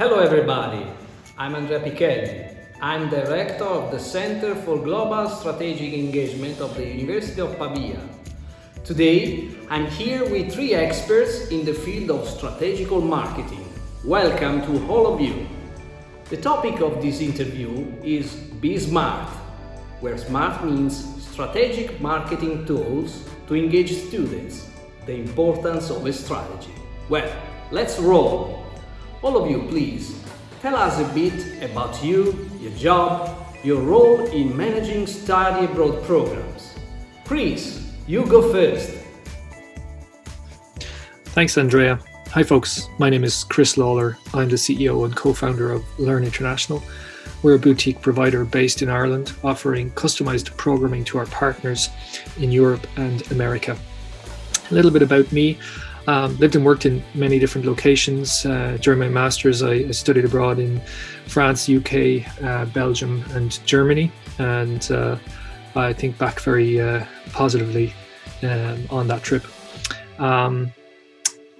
Hello everybody, I'm Andrea Pichelli. I'm Director of the Center for Global Strategic Engagement of the University of Pavia. Today, I'm here with three experts in the field of strategical marketing. Welcome to all of you. The topic of this interview is Be Smart, where SMART means strategic marketing tools to engage students, the importance of a strategy. Well, let's roll! All of you, please, tell us a bit about you, your job, your role in managing study abroad programs. Chris, you go first. Thanks, Andrea. Hi folks, my name is Chris Lawler. I'm the CEO and co-founder of Learn International. We're a boutique provider based in Ireland, offering customized programming to our partners in Europe and America. A little bit about me. Um, lived and worked in many different locations. Uh, during my master's, I, I, studied abroad in France, UK, uh, Belgium, and Germany. And uh, I think back very uh, positively um, on that trip. Um,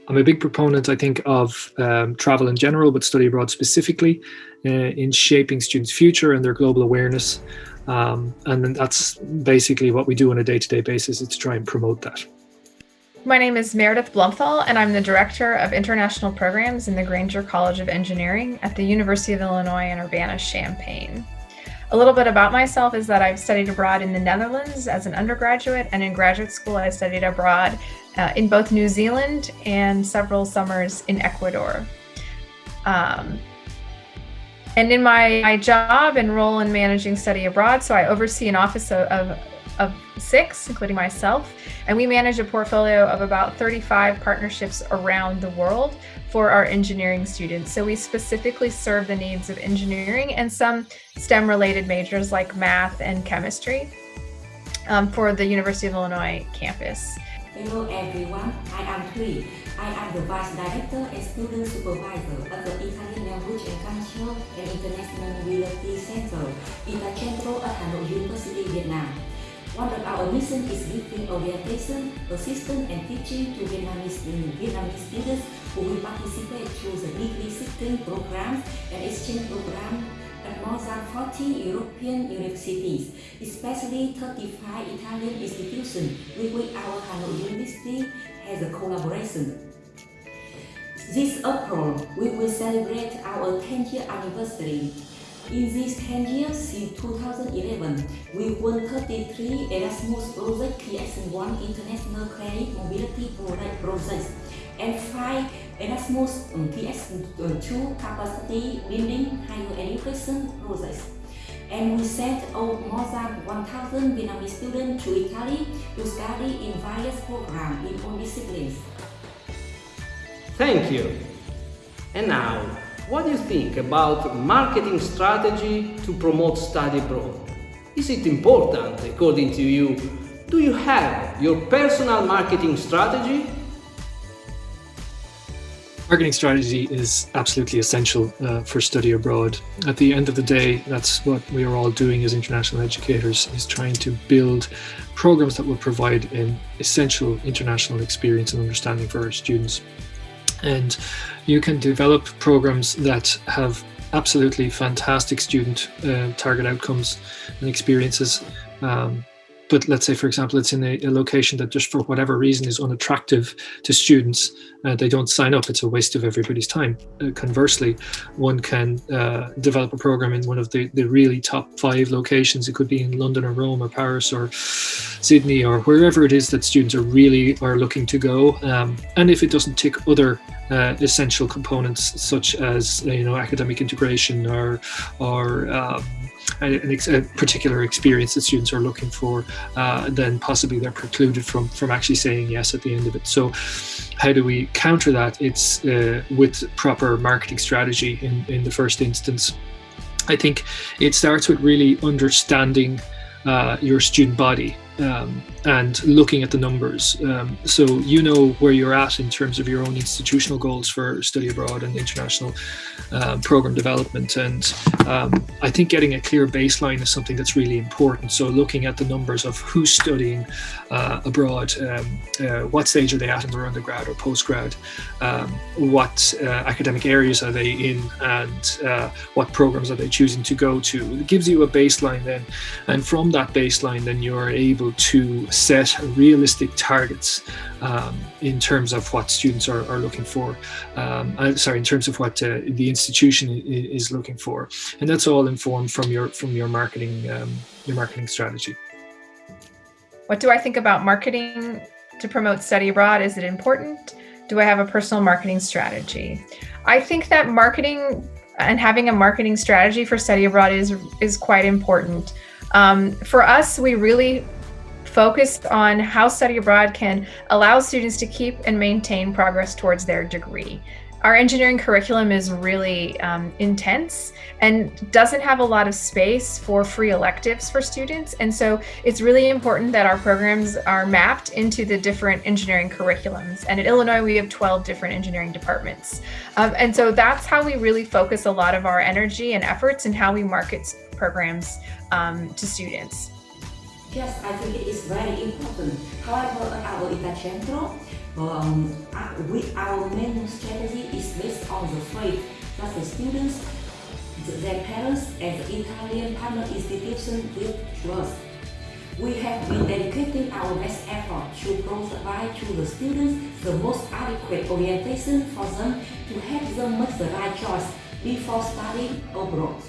I'm a big proponent, I think, of um, travel in general, but study abroad specifically uh, in shaping students' future and their global awareness. Um, and that's basically what we do on a day-to-day -day basis is to try and promote that. My name is Meredith Blumthal, and I'm the Director of International Programs in the Grainger College of Engineering at the University of Illinois in Urbana-Champaign. A little bit about myself is that I've studied abroad in the Netherlands as an undergraduate, and in graduate school I studied abroad uh, in both New Zealand and several summers in Ecuador. Um, and in my, my job and role in managing study abroad, so I oversee an office of, of, of six, including myself, and we manage a portfolio of about 35 partnerships around the world for our engineering students. So we specifically serve the needs of engineering and some STEM related majors like math and chemistry um, for the University of Illinois campus. Hello everyone, I am Tui. I am the Vice Director and Student Supervisor of the Italian Language and Culture and International Mobility Center, Itacentro at Hanoi University, Vietnam. One of our mission is giving orientation, assistance and teaching to Vietnamese, Vietnamese students who will participate through the degree seeking programs and exchange programs at more than 40 European universities, especially 35 Italian institutions with which our Hanoi University has a collaboration. This April, we will celebrate our 10th year anniversary. In these 10 years since 2011, we won 33 Erasmus Project PX1 International Credit Mobility Projects and 5 Erasmus um, PS2 um, capacity building higher education projects. And we sent out more than 1,000 Vietnamese students to Italy to study in various programs in all disciplines. Thank you. And now, what do you think about marketing strategy to promote study abroad? Is it important according to you? Do you have your personal marketing strategy Marketing strategy is absolutely essential uh, for study abroad. At the end of the day, that's what we are all doing as international educators, is trying to build programs that will provide an essential international experience and understanding for our students. And you can develop programs that have absolutely fantastic student uh, target outcomes and experiences um, but let's say, for example, it's in a, a, location that just for whatever reason is unattractive to students, uh, they don't sign up. It's a waste of everybody's time. Uh, conversely, one can uh, develop a program in one of the, the really top five locations. It could be in London or Rome or Paris or Sydney or wherever it is that students are really are looking to go. Um, and if it doesn't tick other uh, essential components such as you know academic integration or or um, a, a, particular experience that students are looking for, uh, then possibly they're precluded from from actually saying yes at the end of it. So how do we counter that? It's uh, with proper marketing strategy in, in the first instance. I think it starts with really understanding uh, your student body um, and looking at the numbers. Um, so you know where you're at in terms of your own institutional goals for study abroad and international um, program development. And um, I think getting a clear baseline is something that's really important. So looking at the numbers of who's studying uh, abroad, um, uh, what stage are they at in their undergrad or postgrad, um, what uh, academic areas are they in, and uh, what programs are they choosing to go to. It gives you a baseline then, and from that baseline, then you're able to set realistic targets um, in terms of what students are, are looking for. Um, uh, sorry, in terms of what uh, the institution is looking for, and that's all informed from your from your marketing um, your marketing strategy. What do I think about marketing to promote study abroad? Is it important? Do I have a personal marketing strategy? I think that marketing and having a marketing strategy for study abroad is is quite important. Um, for us, we really focused on how study abroad can allow students to keep and maintain progress towards their degree. Our engineering curriculum is really um, intense and doesn't have a lot of space for free electives for students. And so it's really important that our programs are mapped into the different engineering curriculums. And at Illinois, we have 12 different engineering departments. Um, and so that's how we really focus a lot of our energy and efforts and how we market programs um, to students. Yes, I think it is very important. However, our Itacentro, um, with our main strategy is based on the faith that the students, their parents, and the Italian partner institution give to us. We have been dedicating our best effort to provide to the students the most adequate orientation for them to help them make the right choice before studying abroad.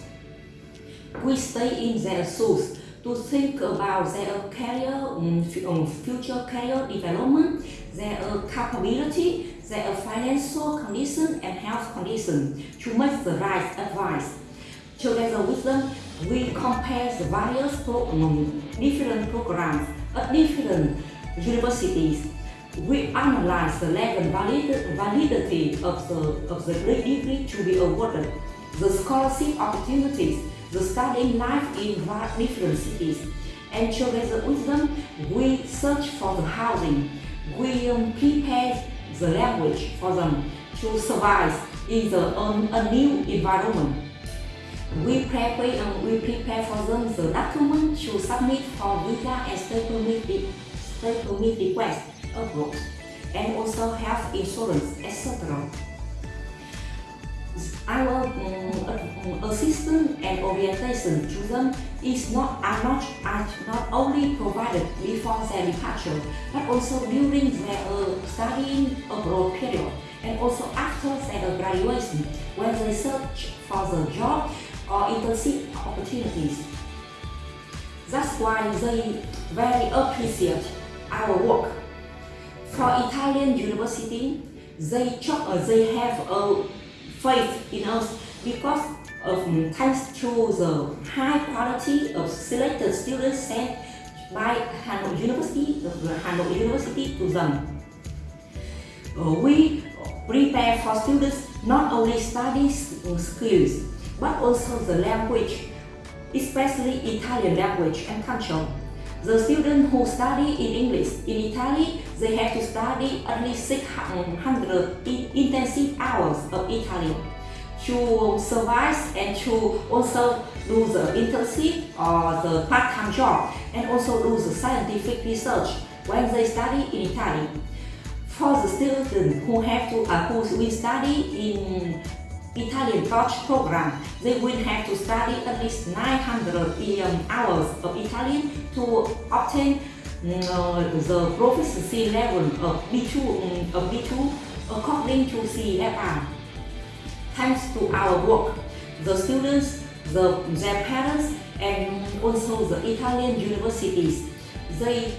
We stay in their shoes to think about their career, um, future career development, their capability, their financial condition and health condition to make the right advice. Together with them, we compare the various pro um, different programs at different universities. We analyze the level valid validity of the, of the degree to be awarded, the scholarship opportunities, the studying life in different cities. And together with them, we search for the housing. We um, prepare the language for them to survive in the, um, a new environment. We prepare, um, we prepare for them the document to submit for visa and stay permit, stay permit request abroad, and also health insurance, etc our um, assistance and orientation to them is not are not are not only provided before their departure, but also during their uh, studying abroad period and also after their graduation when they search for the job or internship opportunities. That's why they very appreciate our work. For Italian university, they, uh, they have a faith in us because of thanks to the high quality of selected students sent by Hanoi University, the Hanoi University to them. Uh, we prepare for students not only study skills, but also the language, especially Italian language and culture. The students who study in English in Italy, they have to study at least 600 intensive hours of Italian to survive and to also do the internship or the part-time job and also do the scientific research when they study in Italy. For the students who have to uh, who will study in Italian taught program, they will have to study at least 900 um, hours of Italian to obtain uh, the proficiency level of B2, um, of B2 according to CFR. Thanks to our work, the students, the, their parents, and also the Italian universities, they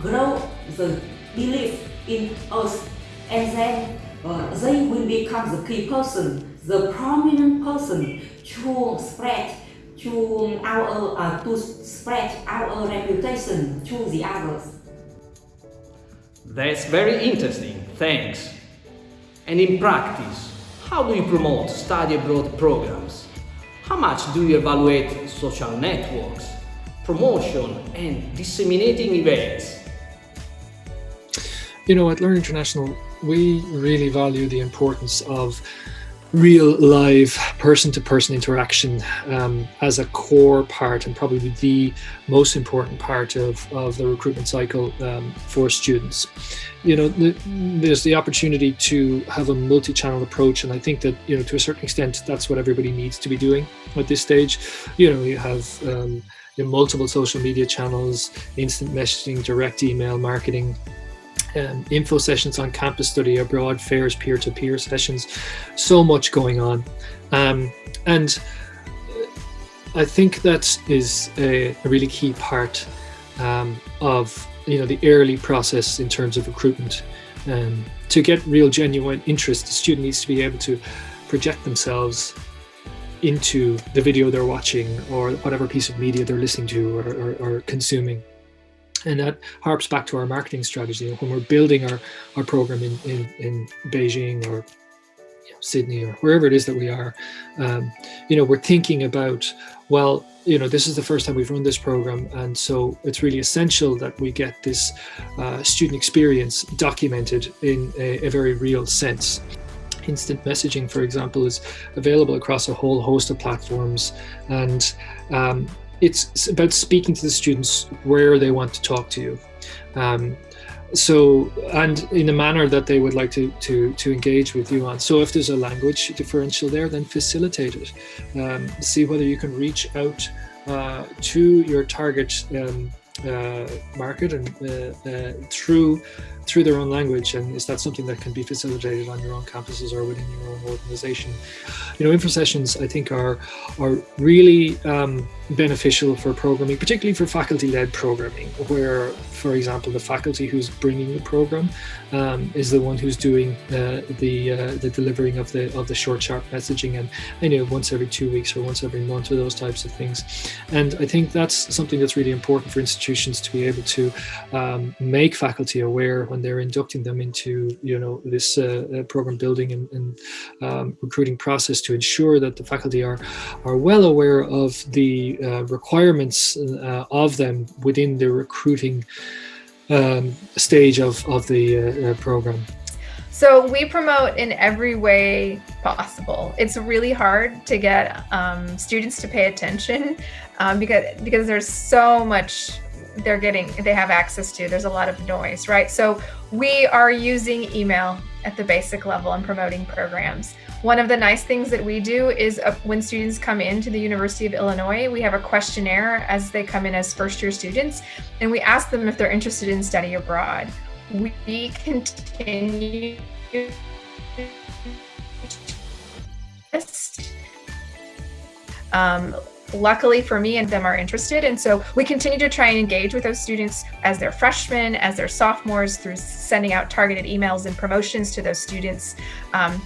grow the belief in us and then uh, they will become the key person the prominent person to spread to our uh, to spread our reputation to the others. That's very interesting, thanks. And in practice, how do you promote study abroad programs? How much do you evaluate social networks? promotion and disseminating events? You know, at Learn International, we really value the importance of real live person-to-person interaction um, as a core part and probably the most important part of, of the recruitment cycle um, for students. You know, the, there's the opportunity to have a multi-channel approach and I think that, you know, to a certain extent, that's what everybody needs to be doing at this stage. You know, you have um, multiple social media channels, instant messaging, direct email marketing, um, info sessions on campus study abroad, fairs, peer-to-peer -peer sessions, so much going on. Um, and I think that is a, a really key part um, of you know the early process in terms of recruitment. Um, to get real genuine interest, the student needs to be able to project themselves into the video they're watching or whatever piece of media they're listening to or, or, or consuming. And that harps back to our marketing strategy. When we're building our, our program in, in, in Beijing or you know, Sydney or wherever it is that we are, um, you know, we're thinking about, well, you know, this is the first time we've run this program. And so it's really essential that we get this uh, student experience documented in a, a very real sense instant messaging, for example, is available across a whole host of platforms. And um, it's about speaking to the students where they want to talk to you. Um, so and in a manner that they would like to to to engage with you on so if there's a language differential there then facilitate it um, see whether you can reach out uh, to your target um, uh, market and uh, uh through through their own language and is that something that can be facilitated on your own campuses or within your own organization? You know info sessions i think are are really um, beneficial for programming particularly for faculty led programming where for example the faculty who's bringing the program um, is the one who's doing uh, the uh, the delivering of the of the short sharp messaging and you know once every two weeks or once every month or those types of things. And i think that's something that's really important for institutions to be able to um, make faculty aware when they're inducting them into you know this uh, uh, program building and, and um, recruiting process to ensure that the faculty are are well aware of the uh, requirements uh, of them within the recruiting um, stage of, of the uh, program. So we promote in every way possible. It's really hard to get um, students to pay attention um, because because there's so much they're getting they have access to there's a lot of noise right so we are using email at the basic level and promoting programs one of the nice things that we do is uh, when students come into the University of Illinois, we have a questionnaire as they come in as first year students, and we ask them if they're interested in study abroad. We continue um, luckily for me and them are interested. And so we continue to try and engage with those students as they're freshmen, as they're sophomores through sending out targeted emails and promotions to those students. Um,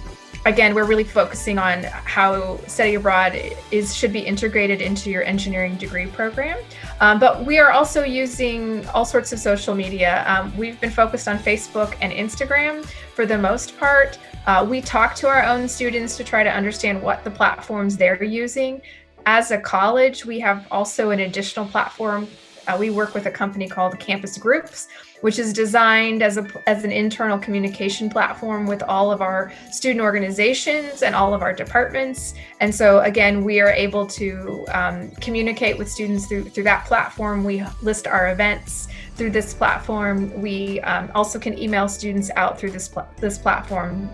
again, we're really focusing on how study abroad is should be integrated into your engineering degree program. Um, but we are also using all sorts of social media. Um, we've been focused on Facebook and Instagram for the most part. Uh, we talk to our own students to try to understand what the platforms they're using as a college, we have also an additional platform. Uh, we work with a company called CampusGroups, which is designed as, a, as an internal communication platform with all of our student organizations and all of our departments. And so again, we are able to um, communicate with students through, through that platform. We list our events through this platform. We um, also can email students out through this, pl this platform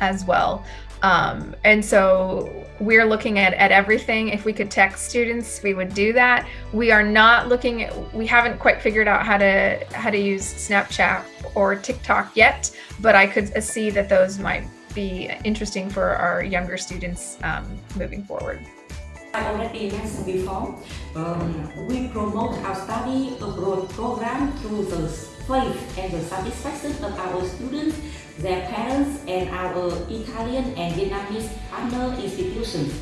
as well. Um, and so we're looking at, at everything. If we could text students, we would do that. We are not looking at, we haven't quite figured out how to how to use Snapchat or TikTok yet, but I could see that those might be interesting for our younger students um, moving forward. I already mentioned before, um, we promote our study abroad program through the faith and the satisfaction of our students their parents and our Italian and Vietnamese partner institutions.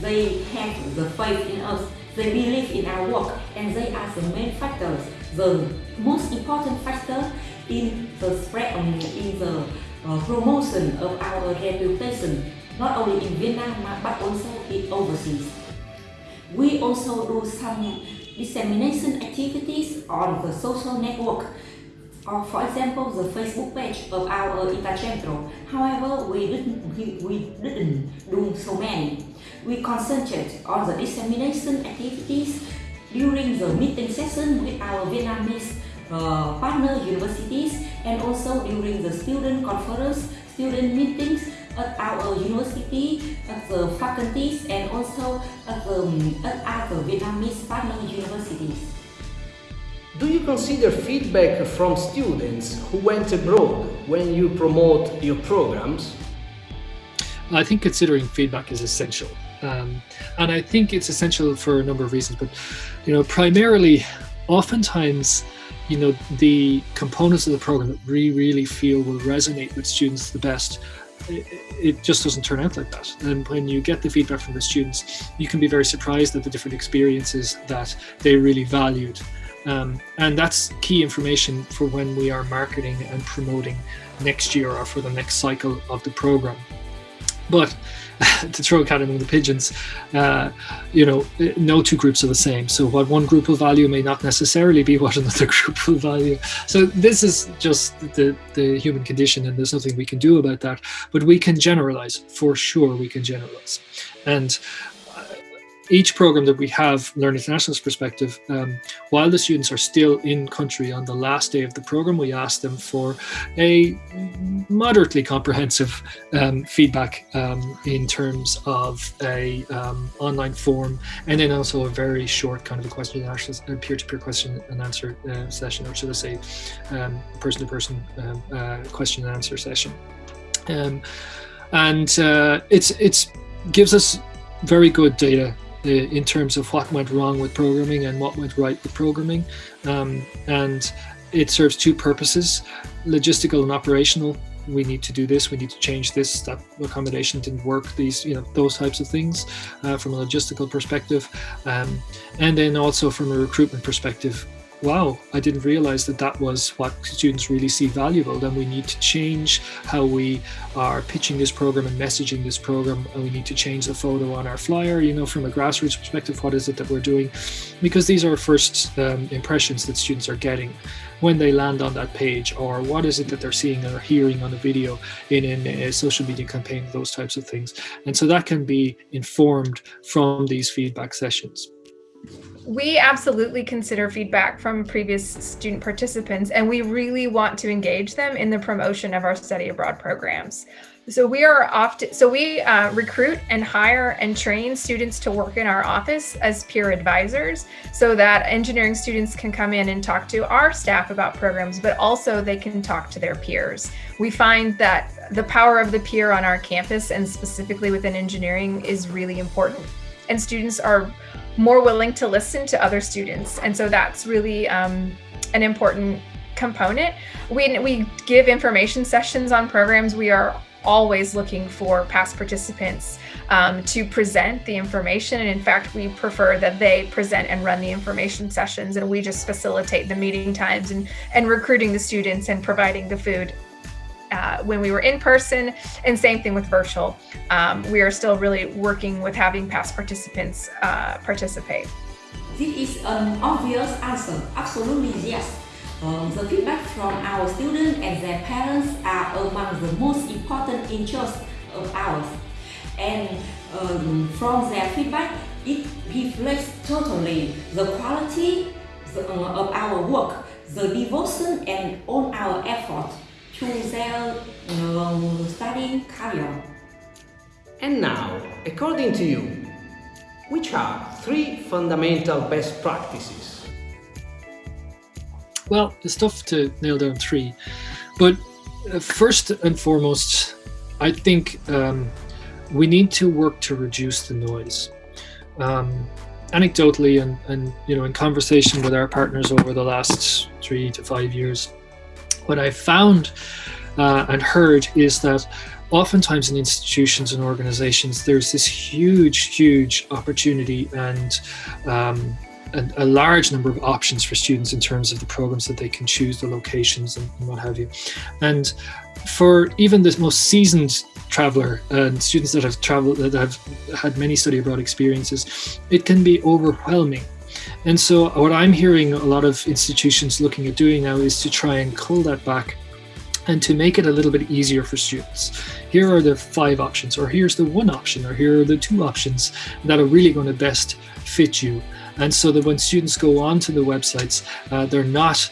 They have the faith in us, they believe in our work, and they are the main factors, the most important factor in the spread, in the uh, promotion of our reputation, not only in Vietnam but also in overseas. We also do some dissemination activities on the social network or for example the Facebook page of our Itacentro. However, we didn't, we, didn't do so many. We concentrated on the dissemination activities during the meeting session with our Vietnamese uh, partner universities and also during the student conference, student meetings at our university, at the faculties and also at, the, at other Vietnamese partner universities. Do you consider feedback from students who went abroad when you promote your programs? I think considering feedback is essential. Um, and I think it's essential for a number of reasons, but you know, primarily, oftentimes, you know, the components of the program that we really feel will resonate with students the best it just doesn't turn out like that. And when you get the feedback from the students, you can be very surprised at the different experiences that they really valued. Um, and that's key information for when we are marketing and promoting next year or for the next cycle of the program. But to throw a cat among the pigeons, uh, you know, no two groups are the same. So what one group will value may not necessarily be what another group will value. So this is just the, the human condition and there's nothing we can do about that. But we can generalize, for sure we can generalize. And each program that we have, Learn International's perspective, um, while the students are still in country on the last day of the program, we ask them for a moderately comprehensive um, feedback um, in terms of a um, online form, and then also a very short kind of a question and answer, a peer-to-peer question and answer uh, session, or should I say, um, person-to-person um, uh, question and answer session. and uh, it's it's gives us very good data in terms of what went wrong with programming and what went right with programming. Um, and it serves two purposes, logistical and operational. We need to do this, we need to change this, that accommodation didn't work, these, you know, those types of things uh, from a logistical perspective. Um, and then also from a recruitment perspective, wow, I didn't realize that that was what students really see valuable. Then we need to change how we are pitching this program and messaging this program. And we need to change the photo on our flyer, you know, from a grassroots perspective, what is it that we're doing? Because these are first um, impressions that students are getting when they land on that page or what is it that they're seeing or hearing on a video in, in a social media campaign, those types of things. And so that can be informed from these feedback sessions. We absolutely consider feedback from previous student participants, and we really want to engage them in the promotion of our study abroad programs. So we are often, so we uh, recruit and hire and train students to work in our office as peer advisors so that engineering students can come in and talk to our staff about programs, but also they can talk to their peers. We find that the power of the peer on our campus and specifically within engineering is really important. And students are more willing to listen to other students. And so that's really um, an important component. We, we give information sessions on programs. We are always looking for past participants um, to present the information. And in fact, we prefer that they present and run the information sessions and we just facilitate the meeting times and, and recruiting the students and providing the food uh, when we were in person and same thing with virtual. Um, we are still really working with having past participants uh, participate. This is an obvious answer, absolutely yes. Um, the feedback from our students and their parents are among the most important interests of ours. And um, from their feedback, it reflects totally the quality uh, of our work, the devotion and all our effort to their um, studying career. And now, according to you, which are three fundamental best practices? Well, it's tough to nail down three, but uh, first and foremost, I think um, we need to work to reduce the noise. Um, anecdotally and, and you know in conversation with our partners over the last three to five years what I found uh, and heard is that oftentimes in institutions and organizations, there's this huge, huge opportunity and um, a, large number of options for students in terms of the programs that they can choose, the locations and, and what have you. And for even the most seasoned traveler and students that have traveled, that have had many study abroad experiences, it can be overwhelming And so what I'm hearing a lot of institutions looking at doing now is to try and cull that back and to make it a little bit easier for students. Here are the five options, or here's the one option, or here are the two options that are really going to best fit you. And so that when students go onto the websites, uh, they're not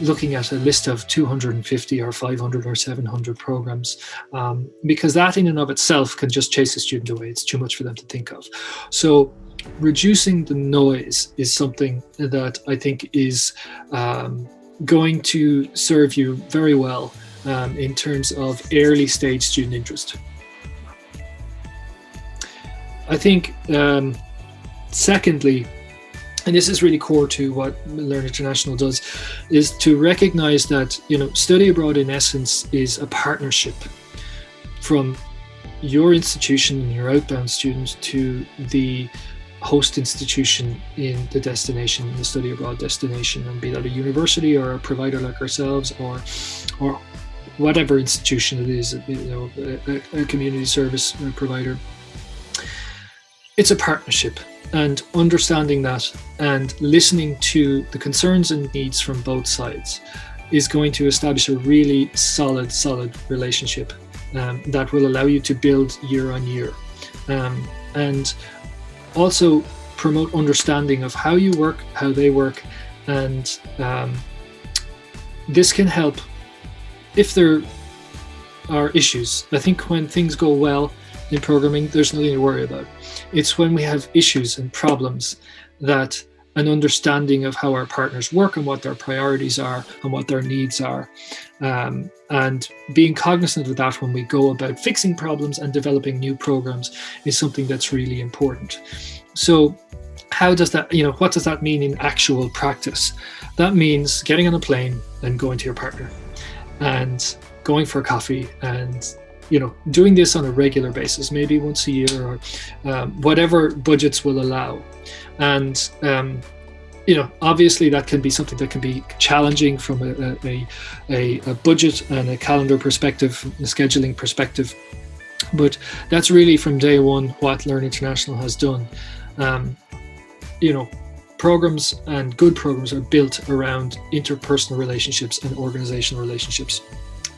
looking at a list of 250 or 500 or 700 programs um, because that in and of itself can just chase a student away. It's too much for them to think of. So reducing the noise is something that I think is um, going to serve you very well um, in terms of early stage student interest. I think, um, secondly, and this is really core to what Learn International does, is to recognize that you know study abroad in essence is a partnership from your institution and your outbound students to the host institution in the destination, the study abroad destination, and be that a university or a provider like ourselves or or whatever institution it is, you know, a, a community service provider. It's a partnership and understanding that and listening to the concerns and needs from both sides is going to establish a really solid, solid relationship um, that will allow you to build year on year. Um, and also promote understanding of how you work, how they work, and um, this can help if there are issues. I think when things go well in programming, there's nothing to worry about. It's when we have issues and problems that an understanding of how our partners work and what their priorities are and what their needs are. Um, and being cognizant of that when we go about fixing problems and developing new programs is something that's really important. So how does that, you know, what does that mean in actual practice? That means getting on a plane and going to your partner and going for a coffee and you know doing this on a regular basis maybe once a year or um, whatever budgets will allow and um, you know obviously that can be something that can be challenging from a, a, a, a budget and a calendar perspective a scheduling perspective. But that's really from day one what learn international has done. Um, you know programs and good programs are built around interpersonal relationships and organizational relationships.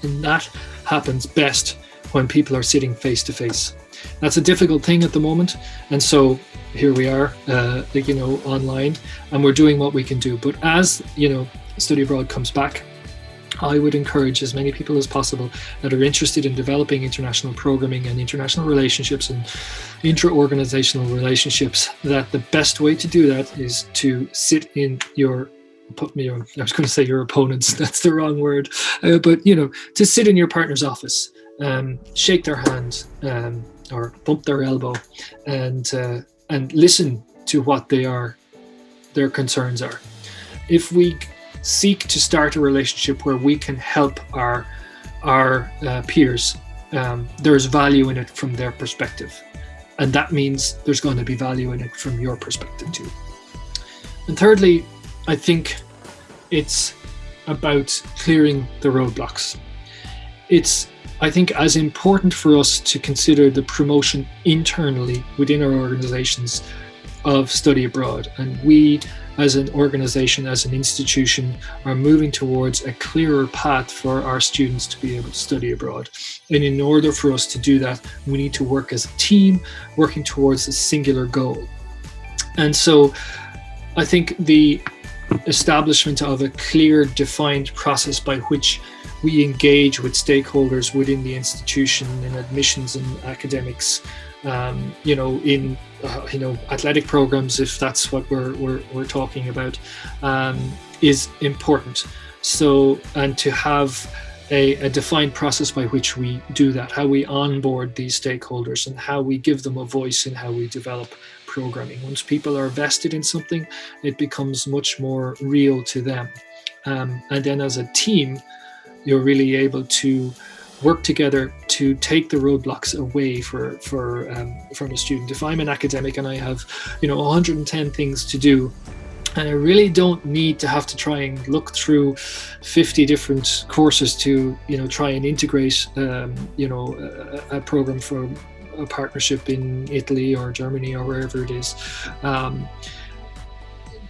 And that happens best when people are sitting face to face. That's a difficult thing at the moment, and so here we are, uh, you know, online, and we're doing what we can do. But as you know, study abroad comes back, I would encourage as many people as possible that are interested in developing international programming and international relationships and intra-organizational relationships that the best way to do that is to sit in your put me on i was going to say your opponents that's the wrong word uh, but you know to sit in your partner's office um, shake their hand um, or bump their elbow and uh, and listen to what they are their concerns are. If we seek to start a relationship where we can help our our uh, peers um, there's value in it from their perspective. And that means there's going to be value in it from your perspective too. And thirdly I think it's about clearing the roadblocks. It's, I think, as important for us to consider the promotion internally within our organizations of study abroad. And we, as an organization, as an institution, are moving towards a clearer path for our students to be able to study abroad. And in order for us to do that, we need to work as a team, working towards a singular goal. And so I think the establishment of a clear defined process by which we engage with stakeholders within the institution in admissions and academics um, you know in uh, you know athletic programs if that's what we're, we're, we're talking about um, is important so and to have a, a, defined process by which we do that, how we onboard these stakeholders and how we give them a voice in how we develop programming. Once people are vested in something, it becomes much more real to them. Um, and then as a team, you're really able to work together to take the roadblocks away for for um, from a student. If I'm an academic and I have, you know, 110 things to do, and I really don't need to have to try and look through 50 different courses to you know try and integrate um, you know a, a, program for a partnership in Italy or Germany or wherever it is. Um,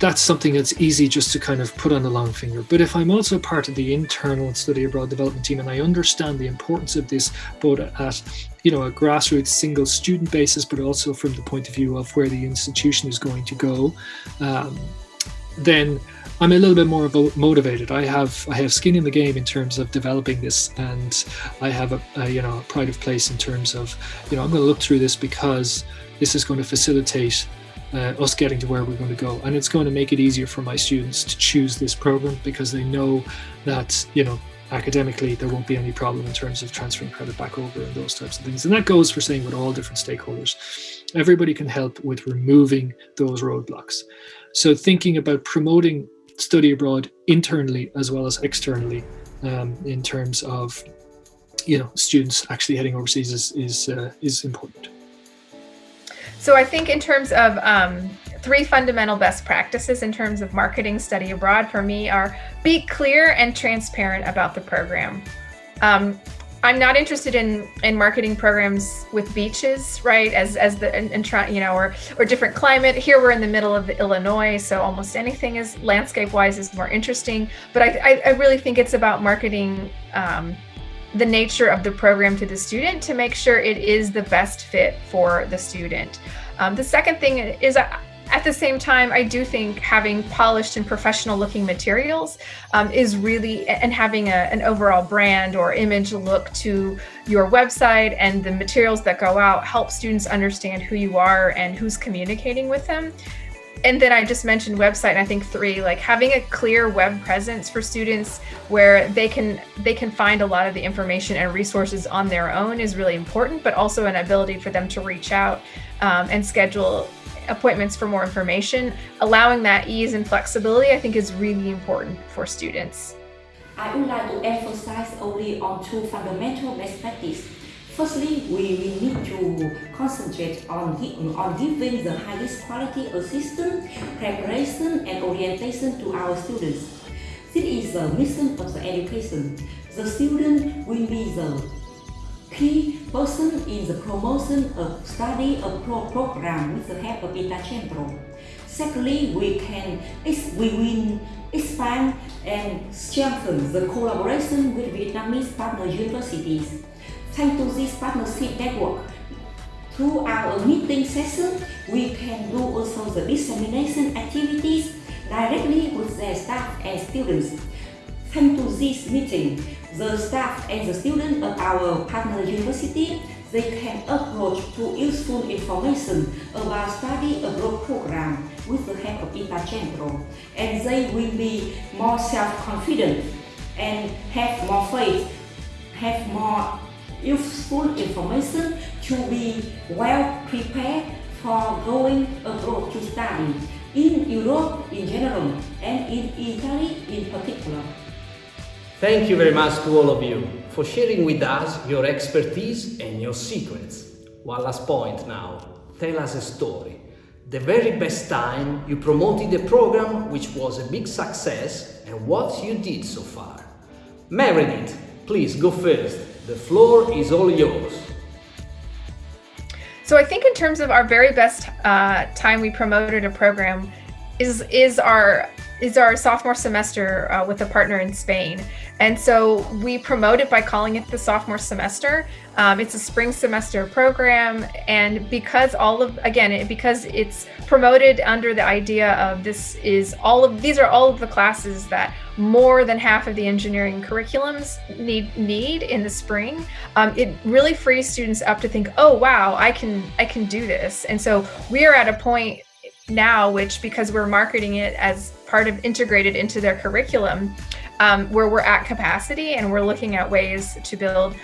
that's something that's easy just to kind of put on the long finger. But if I'm also part of the internal study abroad development team and I understand the importance of this both at you know a grassroots single student basis, but also from the point of view of where the institution is going to go, um, then I'm a little bit more motivated. I have I have skin in the game in terms of developing this, and I have a, a you know a pride of place in terms of you know I'm going to look through this because this is going to facilitate uh, us getting to where we're going to go. And it's going to make it easier for my students to choose this program because they know that, you know, academically there won't be any problem in terms of transferring credit back over and those types of things. And that goes for saying with all different stakeholders. Everybody can help with removing those roadblocks. So thinking about promoting study abroad internally as well as externally um, in terms of you know students actually heading overseas is is, uh, is important. So I think in terms of um, three fundamental best practices in terms of marketing study abroad for me are be clear and transparent about the program. Um, I'm not interested in in marketing programs with beaches, right? As as the and, and try, you know, or or different climate. Here we're in the middle of Illinois, so almost anything is landscape wise is more interesting. But I I, I really think it's about marketing um, the nature of the program to the student to make sure it is the best fit for the student. Um, the second thing is uh, at the same time, I do think having polished and professional looking materials um, is really, and having a, an overall brand or image look to your website and the materials that go out help students understand who you are and who's communicating with them and then I just mentioned website. And I think three, like having a clear web presence for students where they can they can find a lot of the information and resources on their own is really important. But also an ability for them to reach out um, and schedule appointments for more information. Allowing that ease and flexibility, I think, is really important for students. I would like to emphasize only on two fundamental best practices Firstly, we, we need to concentrate on, on giving the highest quality assistance, preparation and orientation to our students. This is the mission of the education. The student will be the key person in the promotion of study of pro program with the help of Itacentro. Secondly, we can we will expand and strengthen the collaboration with Vietnamese partner universities. Thanks to this partnership network, through our meeting session, we can do also the dissemination activities directly with their staff and students. Thanks to this meeting, the staff and the students of our partner university, they can approach to useful information about study abroad program with the help of Itacentro, and they will be more self-confident and have more faith, have more useful information to be well prepared for going abroad to study in Europe in general and in Italy in particular. Thank you very much to all of you for sharing with us your expertise and your secrets. One last point now. Tell us a story. The very best time you promoted a program which was a big success and what you did so far. Meredith, please go first. The floor is all yours. So I think in terms of our very best uh, time we promoted a program is is our is our sophomore semester uh, with a partner in Spain. And so we promote it by calling it the sophomore semester. Um, it's a spring semester program. And because all of, again, because it's promoted under the idea of this is all of, these are all of the classes that more than half of the engineering curriculums need need in the spring. Um, it really frees students up to think, oh, wow, I can, I can do this. And so we are at a point now, which because we're marketing it as part of integrated into their curriculum, um, where we're at capacity and we're looking at ways to build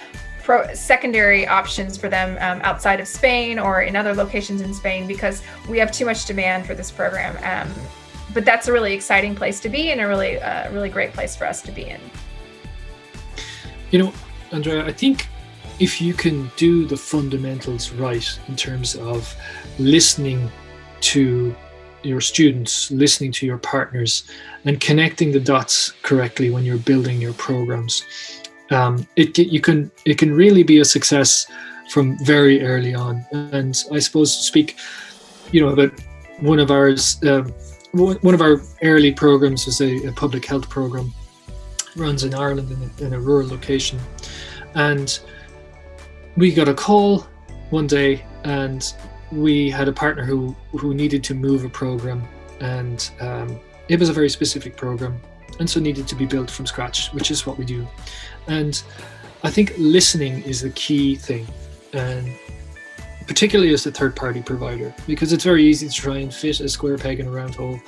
pro secondary options for them um, outside of Spain or in other locations in Spain because we have too much demand for this program. Um, but that's a really exciting place to be and a really, uh, really great place for us to be in. You know, Andrea, I think if you can do the fundamentals right in terms of listening to your students, listening to your partners, and connecting the dots correctly when you're building your programs. Um, it you can it can really be a success from very early on. And I suppose to speak, you know, about one of ours, uh, one of our early programs was a, a public health program, runs in Ireland in a, in a rural location, and we got a call one day and we had a partner who who needed to move a program and um, it was a very specific program and so needed to be built from scratch which is what we do. And i think listening is the key thing and particularly as a third party provider because it's very easy to try and fit a square peg in a round hole.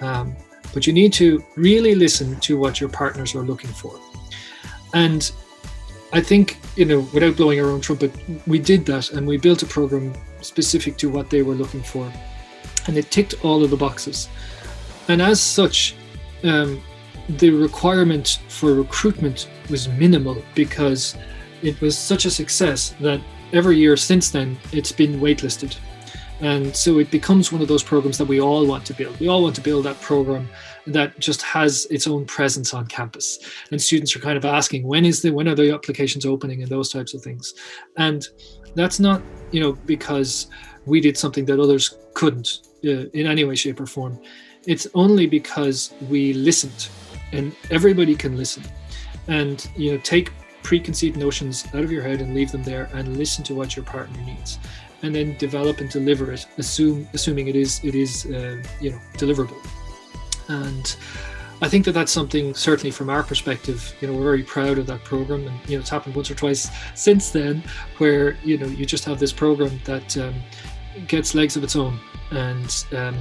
Um, but you need to really listen to what your partners are looking for. And I think, you know, without blowing our own trumpet, we did that and we built a program specific to what they were looking for. And it ticked all of the boxes. And as such, um, the requirement for recruitment was minimal because it was such a success that every year since then it's been waitlisted. And so it becomes one of those programs that we all want to build. We all want to build that program that just has its own presence on campus. And students are kind of asking, when is the when are the applications opening and those types of things. And that's not, you know, because we did something that others couldn't uh, in any way, shape, or form. It's only because we listened, and everybody can listen. And you know, take preconceived notions out of your head and leave them there and listen to what your partner needs and then develop and deliver it, assume assuming it is it is uh, you know deliverable. And I think that that's something certainly from our perspective, you know, we're very proud of that program, and you know, it's happened once or twice since then, where you know you just have this program that um, gets legs of its own, and um,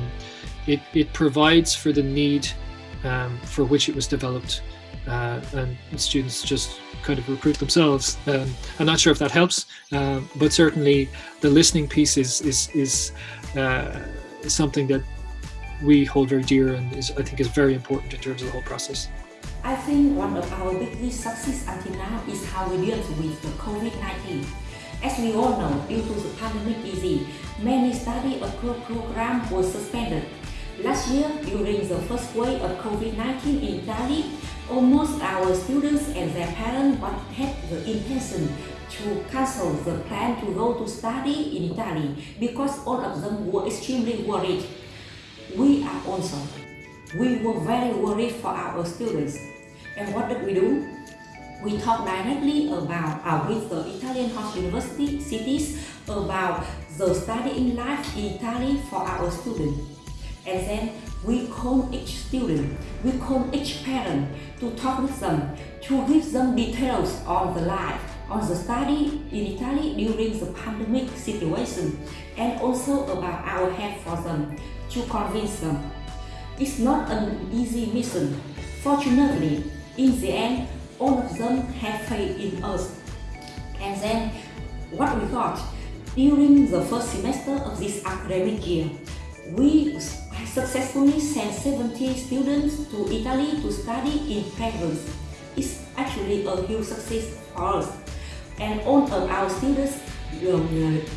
it it provides for the need um, for which it was developed, uh, and students just kind of recruit themselves. Um, I'm not sure if that helps, uh, but certainly the listening piece is is is uh, something that we hold very dear and is I think is very important in terms of the whole process. I think one of our biggest success until now is how we deal with the COVID-19. As we all know, due to the pandemic many study abroad programs were suspended. Last year, during the first wave of COVID-19 in Italy, almost our students and their parents had the intention to cancel the plan to go to study in Italy because all of them were extremely worried. We are also. We were very worried for our students. And what did we do? We talked directly about uh, with the Italian host university cities about the studying life in Italy for our students. And then we call each student, we call each parent to talk with them, to give them details on the life, on the study in Italy during the pandemic situation, and also about our help for them, to convince them. It's not an easy mission. Fortunately, in the end, all of them have faith in us. And then, what we got, during the first semester of this academic year, we successfully sent 70 students to Italy to study in France. It's actually a huge success for us. And all of our students will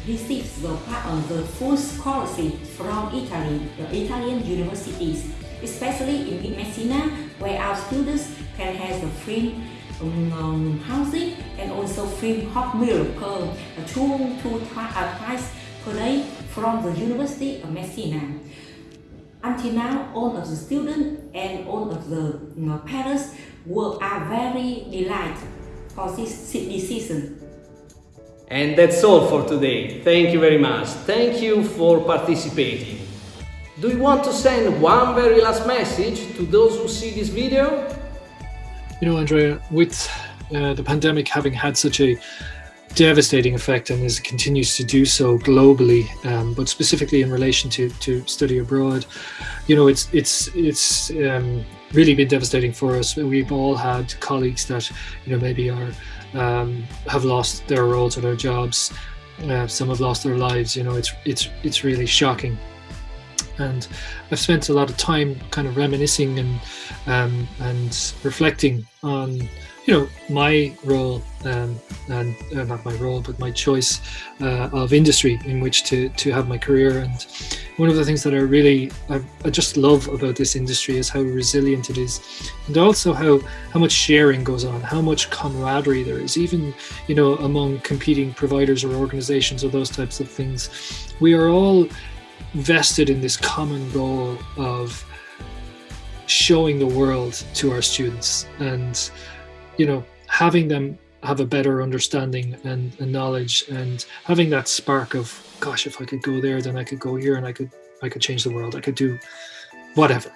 receive the, of the full scholarship from Italy, the Italian universities, especially in Messina, where our students can have the free um, housing and also free hot milk per two, two uh, twice per day from the University of Messina. Until now, all of the students and all of the parents were, are very delighted for this decision. And that's all for today. Thank you very much. Thank you for participating. Do you want to send one very last message to those who see this video? You know, Andrea, with uh, the pandemic having had such a devastating effect and it continues to do so globally, um, but specifically in relation to, to study abroad, you know, it's it's it's um, really been devastating for us. We've all had colleagues that you know maybe are um, have lost their roles or their jobs. Uh, some have lost their lives. You know, it's it's it's really shocking. And I've spent a lot of time kind of reminiscing and um, and reflecting on you know my role um, and uh, not my role but my choice uh, of industry in which to to have my career. And one of the things that I really I, I, just love about this industry is how resilient it is and also how how much sharing goes on how much camaraderie there is. Even you know among competing providers or organizations or those types of things we are all vested in this common goal of showing the world to our students. And you know having them have a better understanding and, and, knowledge and having that spark of gosh if i could go there then i could go here and i could i could change the world. I could do whatever.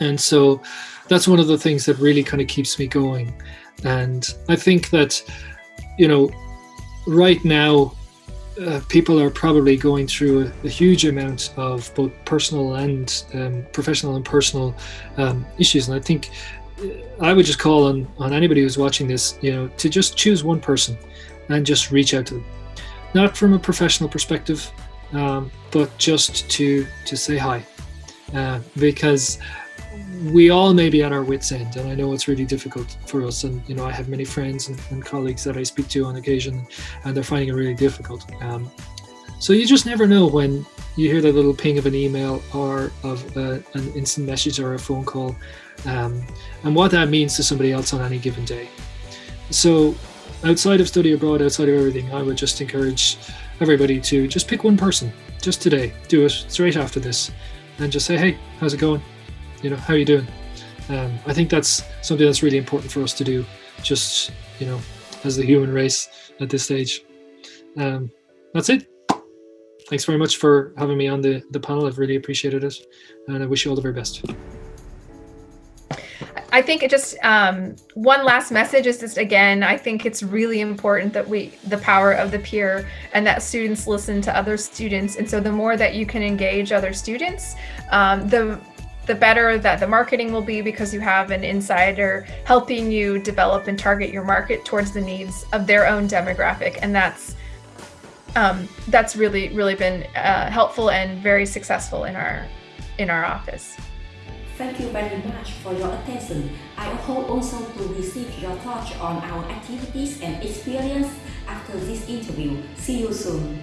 And so that's one of the things that really kind of keeps me going. And i think that you know right now uh, people are probably going through a, a, huge amount of both personal and um, professional and personal um, issues. And I think I would just call on, on anybody who's watching this, you know, to just choose one person and just reach out to them. Not from a professional perspective, um, but just to, to say hi. Uh, because we all may be at our wits end and i know it's really difficult for us and you know i have many friends and, and colleagues that i speak to on occasion and they're finding it really difficult um, so you just never know when you hear that little ping of an email or of uh, an instant message or a phone call um, and what that means to somebody else on any given day so outside of study abroad outside of everything i would just encourage everybody to just pick one person just today do it straight after this and just say hey how's it going you know, how are you doing? Um, I think that's something that's really important for us to do, just, you know, as the human race at this stage. Um, that's it. Thanks very much for having me on the, the panel. I've really appreciated it. And I wish you all the very best. I think it just um, one last message is just again, I think it's really important that we the power of the peer and that students listen to other students. And so the more that you can engage other students, um, the the better that the marketing will be because you have an insider helping you develop and target your market towards the needs of their own demographic. And that's um, that's really, really been uh, helpful and very successful in our in our office. Thank you very much for your attention. I hope also to receive your thoughts on our activities and experience after this interview. See you soon.